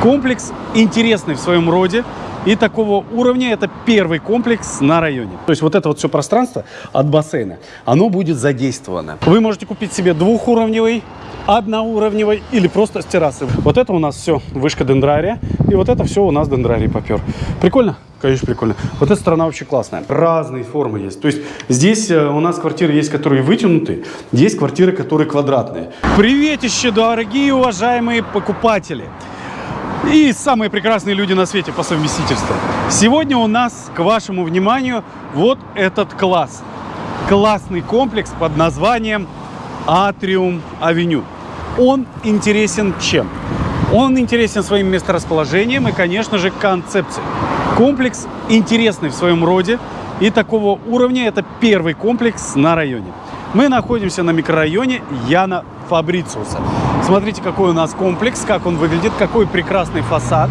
Комплекс интересный в своем роде. И такого уровня это первый комплекс на районе. То есть вот это вот все пространство от бассейна, оно будет задействовано. Вы можете купить себе двухуровневый, одноуровневый или просто с террасы. Вот это у нас все вышка дендрария. И вот это все у нас дендрарий попер. Прикольно? Конечно, прикольно. Вот эта сторона вообще классная. Разные формы есть. То есть здесь э, у нас квартиры есть, которые вытянуты, есть квартиры, которые квадратные. Приветище, дорогие уважаемые покупатели! И самые прекрасные люди на свете по совместительству. Сегодня у нас к вашему вниманию вот этот класс. Классный комплекс под названием Атриум Авеню. Он интересен чем? Он интересен своим месторасположением и, конечно же, концепцией. Комплекс интересный в своем роде и такого уровня это первый комплекс на районе. Мы находимся на микрорайоне Яна Фабрициуса. Смотрите, какой у нас комплекс, как он выглядит, какой прекрасный фасад.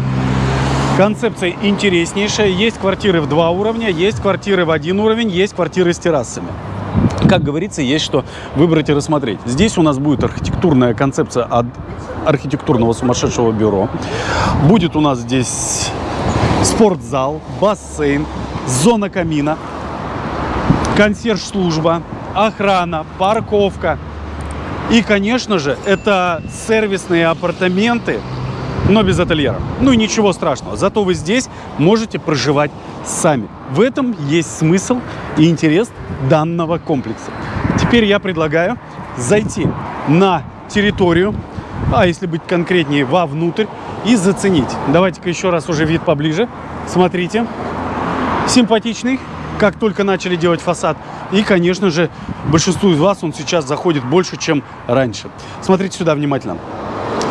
Концепция интереснейшая. Есть квартиры в два уровня, есть квартиры в один уровень, есть квартиры с террасами. Как говорится, есть что выбрать и рассмотреть. Здесь у нас будет архитектурная концепция от архитектурного сумасшедшего бюро. Будет у нас здесь спортзал, бассейн, зона камина, консьерж-служба, охрана, парковка. И, конечно же, это сервисные апартаменты, но без ательера. Ну ничего страшного. Зато вы здесь можете проживать сами. В этом есть смысл и интерес данного комплекса. Теперь я предлагаю зайти на территорию, а если быть конкретнее, вовнутрь, и заценить. Давайте-ка еще раз уже вид поближе. Смотрите. Симпатичный, как только начали делать фасад. И, конечно же, большинству из вас он сейчас заходит больше, чем раньше. Смотрите сюда внимательно.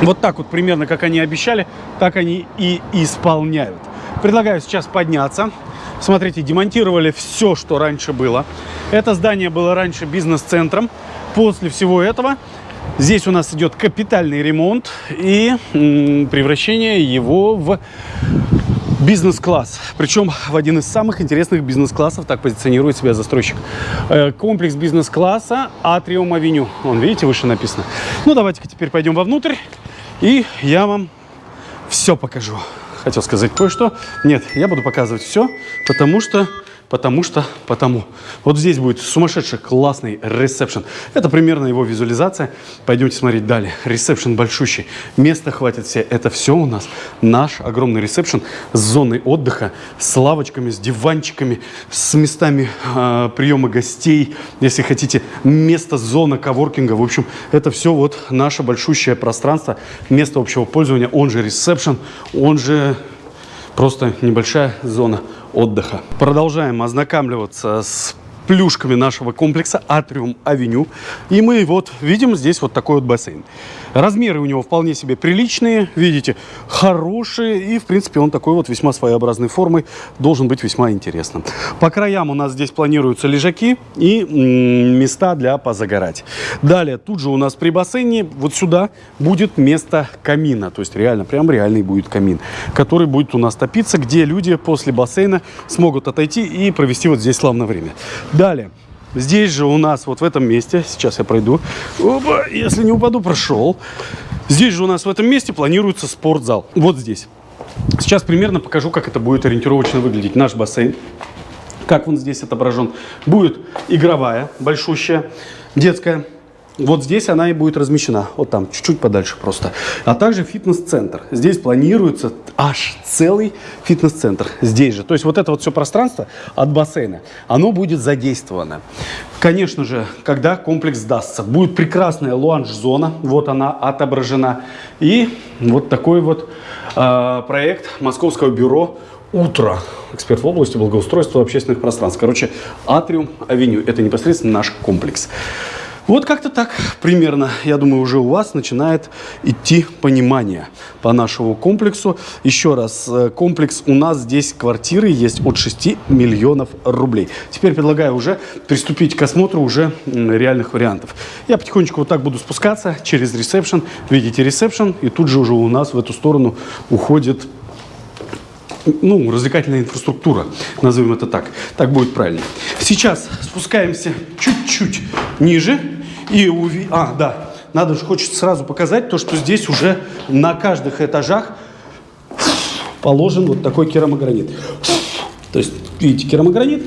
Вот так вот примерно, как они обещали, так они и исполняют. Предлагаю сейчас подняться. Смотрите, демонтировали все, что раньше было. Это здание было раньше бизнес-центром. После всего этого здесь у нас идет капитальный ремонт и превращение его в бизнес-класс. Причем в один из самых интересных бизнес-классов, так позиционирует себя застройщик. Э, комплекс бизнес-класса Атриум Авеню. Вон, видите, выше написано. Ну, давайте-ка теперь пойдем вовнутрь, и я вам все покажу. Хотел сказать кое-что. Нет, я буду показывать все, потому что потому что, потому. Вот здесь будет сумасшедший классный ресепшн. Это примерно его визуализация. Пойдемте смотреть далее. Ресепшн большущий. Места хватит все. Это все у нас наш огромный ресепшн с зоной отдыха, с лавочками, с диванчиками, с местами э, приема гостей. Если хотите, место, зона коворкинга. В общем, это все вот наше большущее пространство, место общего пользования, он же ресепшн, он же просто небольшая зона отдыха. Продолжаем ознакомливаться с плюшками нашего комплекса Атриум Авеню. И мы вот видим здесь вот такой вот бассейн. Размеры у него вполне себе приличные, видите, хорошие. И, в принципе, он такой вот весьма своеобразной формы, должен быть весьма интересным. По краям у нас здесь планируются лежаки и места для позагорать. Далее, тут же у нас при бассейне вот сюда будет место камина. То есть реально, прям реальный будет камин, который будет у нас топиться, где люди после бассейна смогут отойти и провести вот здесь славное время. Далее. Здесь же у нас, вот в этом месте, сейчас я пройду, Опа, если не упаду, прошел. Здесь же у нас в этом месте планируется спортзал. Вот здесь. Сейчас примерно покажу, как это будет ориентировочно выглядеть. Наш бассейн, как он здесь отображен. Будет игровая, большущая, детская вот здесь она и будет размещена, вот там, чуть-чуть подальше просто. А также фитнес-центр. Здесь планируется аж целый фитнес-центр. Здесь же. То есть вот это вот все пространство от бассейна, оно будет задействовано. Конечно же, когда комплекс сдастся, будет прекрасная луанж-зона. Вот она отображена. И вот такой вот э, проект Московского бюро «Утро». Эксперт в области благоустройства общественных пространств. Короче, Атриум Авеню. Это непосредственно наш комплекс. Вот как-то так примерно, я думаю, уже у вас начинает идти понимание по нашему комплексу. Еще раз, э, комплекс у нас здесь квартиры есть от 6 миллионов рублей. Теперь предлагаю уже приступить к осмотру уже реальных вариантов. Я потихонечку вот так буду спускаться через ресепшн. Видите ресепшн, и тут же уже у нас в эту сторону уходит ну, развлекательная инфраструктура, назовем это так. Так будет правильно. Сейчас спускаемся чуть-чуть ниже и уви... А, да, надо же, хочется сразу показать то, что здесь уже на каждых этажах положен вот такой керамогранит. То есть, видите, керамогранит,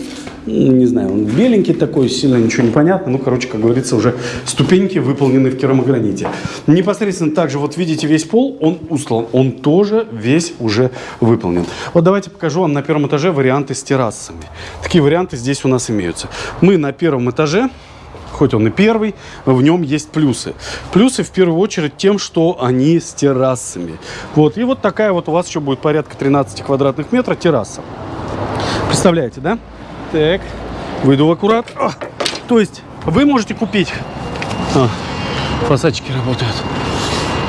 не знаю, он беленький такой, сильно ничего не понятно. Ну, короче, как говорится, уже ступеньки выполнены в керамограните. Непосредственно также, вот видите, весь пол, он устлан, он тоже весь уже выполнен. Вот давайте покажу вам на первом этаже варианты с террасами. Такие варианты здесь у нас имеются. Мы на первом этаже хоть он и первый, в нем есть плюсы. Плюсы в первую очередь тем, что они с террасами. Вот, и вот такая вот у вас еще будет порядка 13 квадратных метров терраса. Представляете, да? Так, выйду в аккурат. О, то есть вы можете купить... А, фасадчики работают.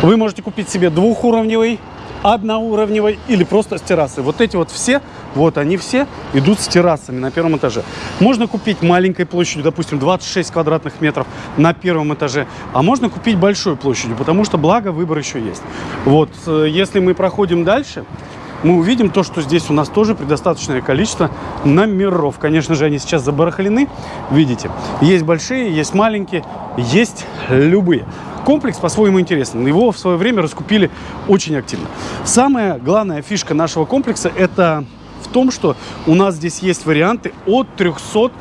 Вы можете купить себе двухуровневый, одноуровневый или просто с террасой. Вот эти вот все, вот они все идут с террасами на первом этаже. Можно купить маленькой площадью, допустим, 26 квадратных метров на первом этаже, а можно купить большой площадью, потому что благо выбор еще есть. Вот, э, если мы проходим дальше, мы увидим то, что здесь у нас тоже предостаточное количество номеров. Конечно же, они сейчас забарахлены, видите. Есть большие, есть маленькие, есть любые. Комплекс по-своему интересный. Его в свое время раскупили очень активно. Самая главная фишка нашего комплекса – это в том, что у нас здесь есть варианты от 300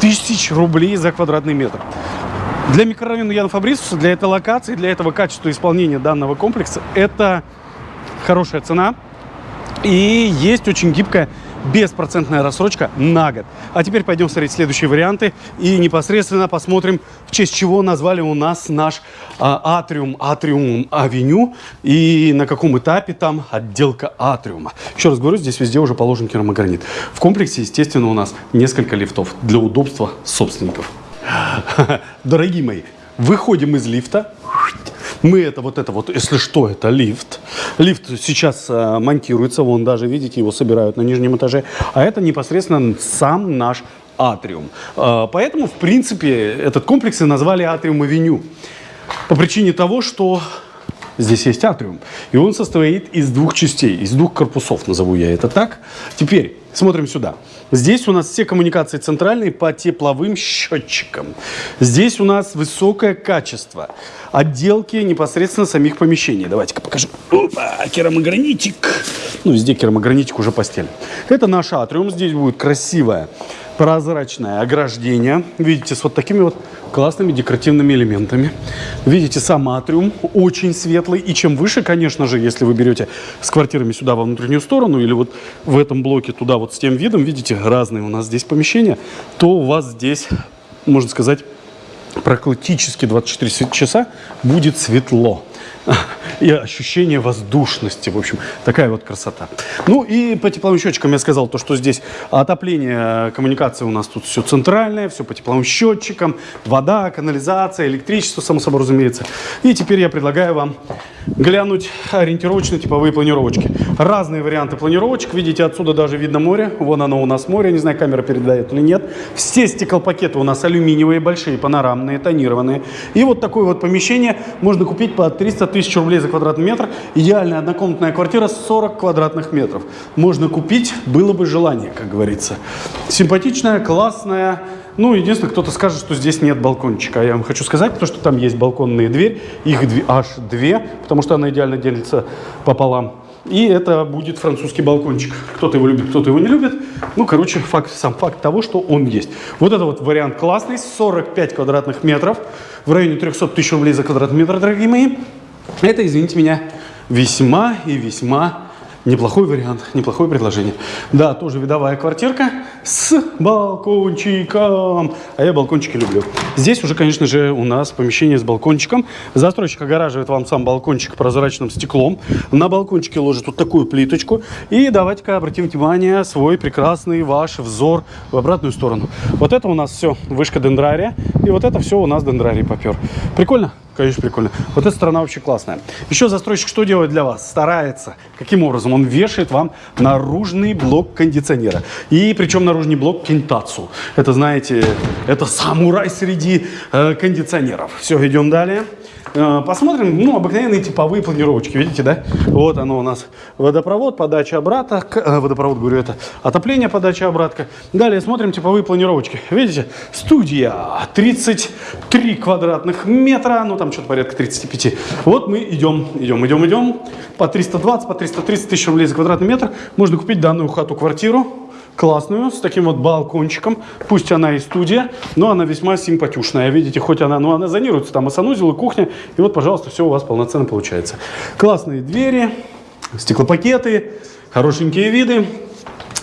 тысяч рублей за квадратный метр. Для микрорайона Яна Фабрисуса, для этой локации, для этого качества исполнения данного комплекса это хорошая цена. И есть очень гибкая беспроцентная рассрочка на год. А теперь пойдем смотреть следующие варианты и непосредственно посмотрим, в честь чего назвали у нас наш а, атриум, атриум авеню и на каком этапе там отделка атриума. Еще раз говорю, здесь везде уже положен керамогранит. В комплексе, естественно, у нас несколько лифтов для удобства собственников. Дорогие мои, выходим из лифта, мы это, вот это вот, если что, это лифт. Лифт сейчас э, монтируется, вон даже, видите, его собирают на нижнем этаже. А это непосредственно сам наш атриум. Э, поэтому, в принципе, этот комплекс и назвали атриум-авеню. По причине того, что здесь есть атриум. И он состоит из двух частей, из двух корпусов, назову я это так. Теперь смотрим сюда. Здесь у нас все коммуникации центральные по тепловым счетчикам. Здесь у нас высокое качество отделки непосредственно самих помещений. Давайте-ка покажу. Опа, керамогранитик. Ну, везде керамогранитик уже постель. Это наш атриум. Здесь будет красивое прозрачное ограждение. Видите, с вот такими вот классными декоративными элементами. Видите, сам атриум очень светлый. И чем выше, конечно же, если вы берете с квартирами сюда во внутреннюю сторону или вот в этом блоке туда вот с тем видом, видите, разные у нас здесь помещения, то у вас здесь, можно сказать, практически 24 часа будет светло и ощущение воздушности. В общем, такая вот красота. Ну и по тепловым счетчикам я сказал, то, что здесь отопление, коммуникации у нас тут все центральное, все по тепловым счетчикам, вода, канализация, электричество, само собой разумеется. И теперь я предлагаю вам глянуть ориентировочно типовые планировочки. Разные варианты планировочек. Видите, отсюда даже видно море. Вон оно у нас море. Не знаю, камера передает или нет. Все стеклопакеты у нас алюминиевые, большие, панорамные, тонированные. И вот такое вот помещение можно купить по 300 тысяч рублей за квадратный метр. Идеальная однокомнатная квартира 40 квадратных метров. Можно купить, было бы желание, как говорится. Симпатичная, классная, ну, единственное, кто-то скажет, что здесь нет балкончика. Я вам хочу сказать, то, что там есть балконные двери. Их аж две, потому что она идеально делится пополам. И это будет французский балкончик. Кто-то его любит, кто-то его не любит. Ну, короче, факт, сам факт того, что он есть. Вот это вот вариант классный. 45 квадратных метров. В районе 300 тысяч рублей за квадратный метр, дорогие мои. Это, извините меня, весьма и весьма Неплохой вариант, неплохое предложение. Да, тоже видовая квартирка с балкончиком. А я балкончики люблю. Здесь уже, конечно же, у нас помещение с балкончиком. Застройщик огораживает вам сам балкончик прозрачным стеклом. На балкончике ложит вот такую плиточку. И давайте-ка обратим внимание свой прекрасный ваш взор в обратную сторону. Вот это у нас все вышка дендрария. И вот это все у нас дендрарий попер. Прикольно? Конечно, прикольно. Вот эта сторона вообще классная. Еще застройщик что делает для вас? Старается. Каким образом? Он вешает вам наружный блок кондиционера. И причем наружный блок кентацу. Это, знаете, это самурай среди э, кондиционеров. Все, идем далее. Э, посмотрим, ну, обыкновенные типовые планировочки, видите, да? Вот оно у нас водопровод, подача обратно, э, водопровод, говорю, это отопление, подача обратка. Далее смотрим типовые планировочки. Видите, студия 33 квадратных метра, ну, там что-то порядка 35. Вот мы идем, идем, идем, идем. По 320, по 330 тысяч рублей за квадратный метр можно купить данную хату-квартиру классную, с таким вот балкончиком. Пусть она и студия, но она весьма симпатюшная. Видите, хоть она, ну она зонируется, там и санузел, и кухня. И вот, пожалуйста, все у вас полноценно получается. Классные двери, стеклопакеты, хорошенькие виды.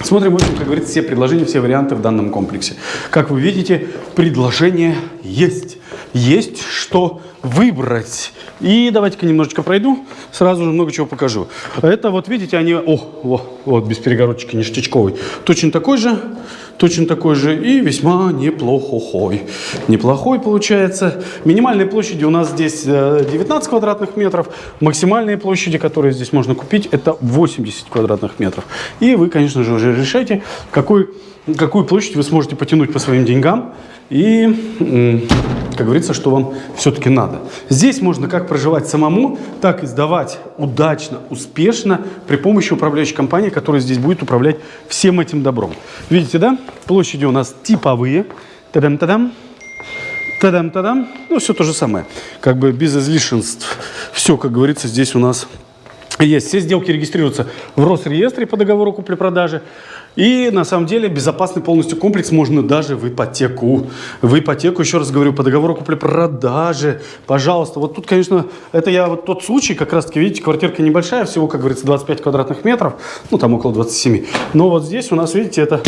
Смотрим, в общем, как говорится, все предложения, все варианты в данном комплексе. Как вы видите, предложения есть. Есть что выбрать. И давайте-ка немножечко пройду, сразу же много чего покажу. Это вот видите, они, о, о вот без перегородочки ништячковый. Точно такой же, точно такой же и весьма неплохой. Неплохой получается. Минимальные площади у нас здесь 19 э, квадратных метров. Максимальные площади, которые здесь можно купить, это 80 квадратных метров. И вы, конечно же, уже решайте, какой, какую площадь вы сможете потянуть по своим деньгам. И как говорится, что вам все-таки надо. Здесь можно как проживать самому, так и сдавать удачно, успешно при помощи управляющей компании, которая здесь будет управлять всем этим добром. Видите, да? Площади у нас типовые. Тадам-тадам. Тадам-тадам. Ну, все то же самое. Как бы без излишенств. Все, как говорится, здесь у нас есть. Все сделки регистрируются в Росреестре по договору купли-продажи. И на самом деле безопасный полностью комплекс можно даже в ипотеку. В ипотеку, еще раз говорю, по договору купли-продажи. Пожалуйста. Вот тут, конечно, это я вот тот случай, как раз таки, видите, квартирка небольшая, всего, как говорится, 25 квадратных метров. Ну, там около 27. Но вот здесь у нас, видите, это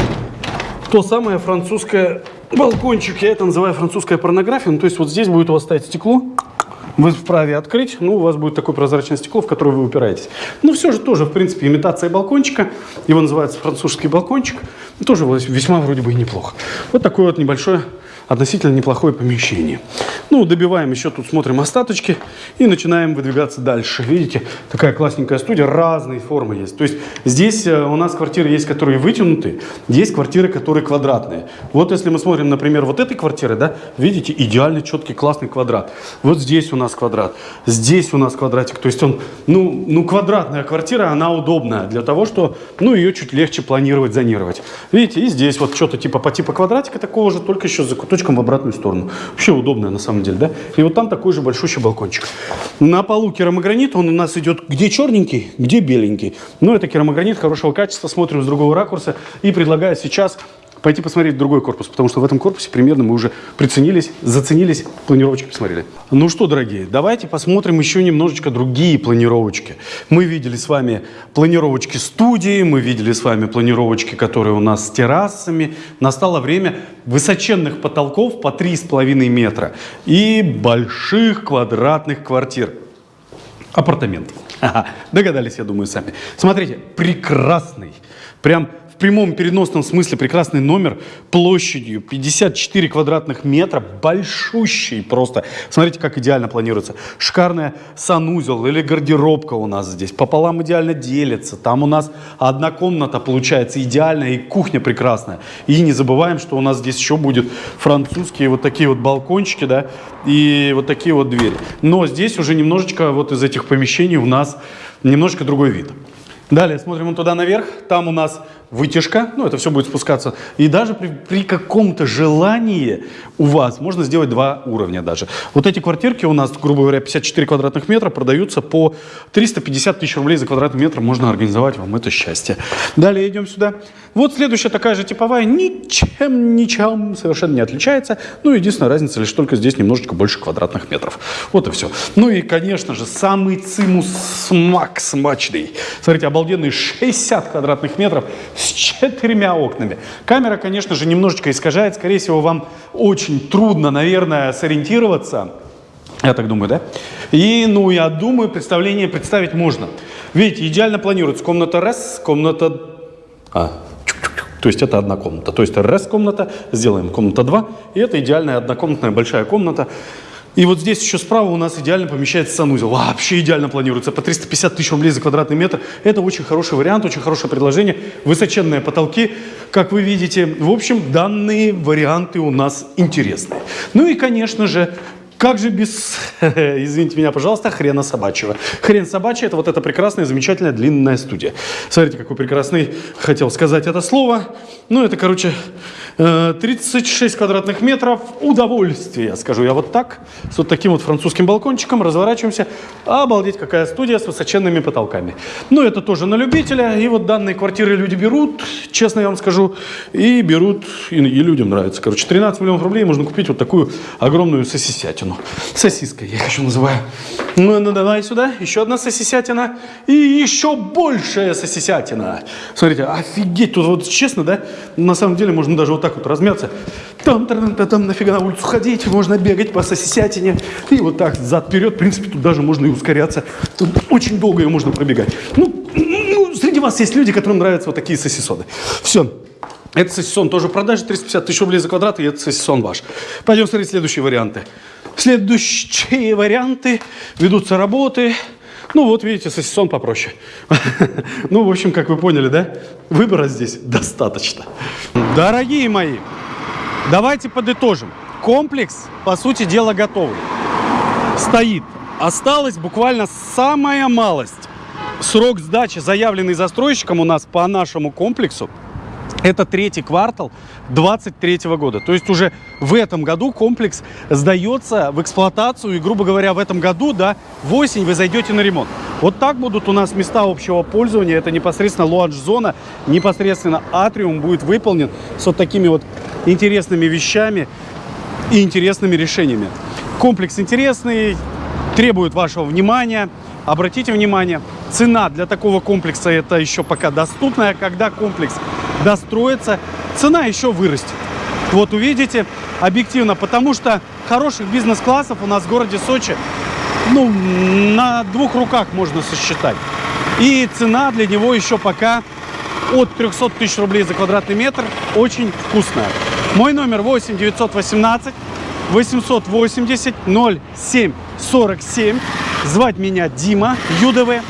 то самое французское балкончик. Я это называю французская порнография. Ну, то есть вот здесь будет у вас стоять стекло вы вправе открыть, ну, у вас будет такое прозрачное стекло, в которое вы упираетесь. Но все же тоже, в принципе, имитация балкончика. Его называется французский балкончик. Тоже весьма вроде бы и неплохо. Вот такое вот небольшое относительно неплохое помещение. Ну, добиваем еще тут, смотрим остаточки и начинаем выдвигаться дальше. Видите, такая классненькая студия, разные формы есть. То есть здесь э, у нас квартиры есть, которые вытянуты, есть квартиры, которые квадратные. Вот если мы смотрим, например, вот этой квартиры, да, видите, идеальный, четкий, классный квадрат. Вот здесь у нас квадрат, здесь у нас квадратик. То есть он, ну, ну квадратная квартира, она удобная для того, что, ну, ее чуть легче планировать, зонировать. Видите, и здесь вот что-то типа по типу квадратика такого же, только еще с закуточком в обратную сторону. Вообще удобная на самом деле, да? И вот там такой же большущий балкончик. На полу керамогранит, он у нас идет где черненький, где беленький. Но это керамогранит хорошего качества, смотрим с другого ракурса и предлагаю сейчас пойти посмотреть другой корпус, потому что в этом корпусе примерно мы уже приценились, заценились, планировочки посмотрели. Ну что, дорогие, давайте посмотрим еще немножечко другие планировочки. Мы видели с вами планировочки студии, мы видели с вами планировочки, которые у нас с террасами. Настало время высоченных потолков по 3,5 метра и больших квадратных квартир. Апартаментов. Ага, догадались, я думаю, сами. Смотрите, прекрасный, прям в прямом переносном смысле прекрасный номер площадью 54 квадратных метра, большущий просто. Смотрите, как идеально планируется. Шикарная санузел или гардеробка у нас здесь. Пополам идеально делится. Там у нас одна комната получается идеальная и кухня прекрасная. И не забываем, что у нас здесь еще будет французские вот такие вот балкончики, да, и вот такие вот двери. Но здесь уже немножечко вот из этих помещений у нас немножко другой вид. Далее смотрим туда наверх. Там у нас вытяжка, ну это все будет спускаться. И даже при, при каком-то желании у вас можно сделать два уровня даже. Вот эти квартирки у нас, грубо говоря, 54 квадратных метра продаются по 350 тысяч рублей за квадратный метр. Можно организовать вам это счастье. Далее идем сюда. Вот следующая такая же типовая, ничем, ничем совершенно не отличается. Ну, единственная разница лишь только здесь немножечко больше квадратных метров. Вот и все. Ну и, конечно же, самый цимус смачный. Смотрите, обалденные 60 квадратных метров с четырьмя окнами. Камера, конечно же, немножечко искажает. Скорее всего, вам очень трудно, наверное, сориентироваться. Я так думаю, да? И, ну, я думаю, представление представить можно. Видите, идеально планируется комната раз, комната... А, то есть это одна комната. То есть раз комната, сделаем комната 2, и это идеальная однокомнатная большая комната. И вот здесь еще справа у нас идеально помещается санузел. Вообще идеально планируется. По 350 тысяч рублей за квадратный метр. Это очень хороший вариант, очень хорошее предложение. Высоченные потолки, как вы видите. В общем, данные варианты у нас интересные. Ну и, конечно же, как же без, извините меня, пожалуйста, хрена собачьего. Хрен собачий – это вот эта прекрасная, замечательная длинная студия. Смотрите, какой прекрасный, хотел сказать это слово. Ну, это, короче, э, 36 квадратных метров удовольствия, скажу я вот так. С вот таким вот французским балкончиком разворачиваемся. Обалдеть, какая студия с высоченными потолками. Ну, это тоже на любителя. И вот данные квартиры люди берут, честно я вам скажу, и берут, и, и людям нравится. Короче, 13 миллионов рублей можно купить вот такую огромную сосисятину. Сосиской я их еще называю. Ну, ну, давай сюда, еще одна сосисятина. И еще большая сосисятина. Смотрите, офигеть, тут вот честно, да, на самом деле можно даже вот так вот размяться. Там, там, там, там нафига на улицу ходить, можно бегать по сосисятине. И вот так, зад-вперед, в принципе, тут даже можно и ускоряться. Тут очень долго ее можно пробегать. Ну, ну, среди вас есть люди, которым нравятся вот такие сосисоны. Все. Это сосисон тоже в продаже, 350 тысяч рублей за квадрат, и это сосисон ваш. Пойдем смотреть следующие варианты. Следующие варианты. Ведутся работы. Ну вот, видите, сосисон попроще. Ну, в общем, как вы поняли, да? Выбора здесь достаточно. Дорогие мои, давайте подытожим. Комплекс, по сути дела, готовый. Стоит. Осталась буквально самая малость. Срок сдачи, заявленный застройщиком у нас по нашему комплексу, это третий квартал 2023 года. То есть уже в этом году комплекс сдается в эксплуатацию. И, грубо говоря, в этом году, да, в осень вы зайдете на ремонт. Вот так будут у нас места общего пользования. Это непосредственно лоадж-зона, непосредственно атриум будет выполнен с вот такими вот интересными вещами и интересными решениями. Комплекс интересный, требует вашего внимания. Обратите внимание, цена для такого комплекса это еще пока доступная. Когда комплекс достроится, цена еще вырастет. Вот увидите, объективно, потому что хороших бизнес-классов у нас в городе Сочи, ну, на двух руках можно сосчитать. И цена для него еще пока от 300 тысяч рублей за квадратный метр очень вкусная. Мой номер 8 918 880 07 47. Звать меня Дима ЮДВ.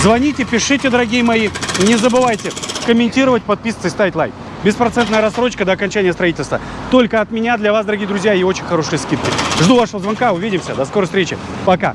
Звоните, пишите, дорогие мои. Не забывайте комментировать, подписываться и ставить лайк. Беспроцентная рассрочка до окончания строительства. Только от меня для вас, дорогие друзья, и очень хорошие скидки. Жду вашего звонка. Увидимся. До скорой встречи. Пока.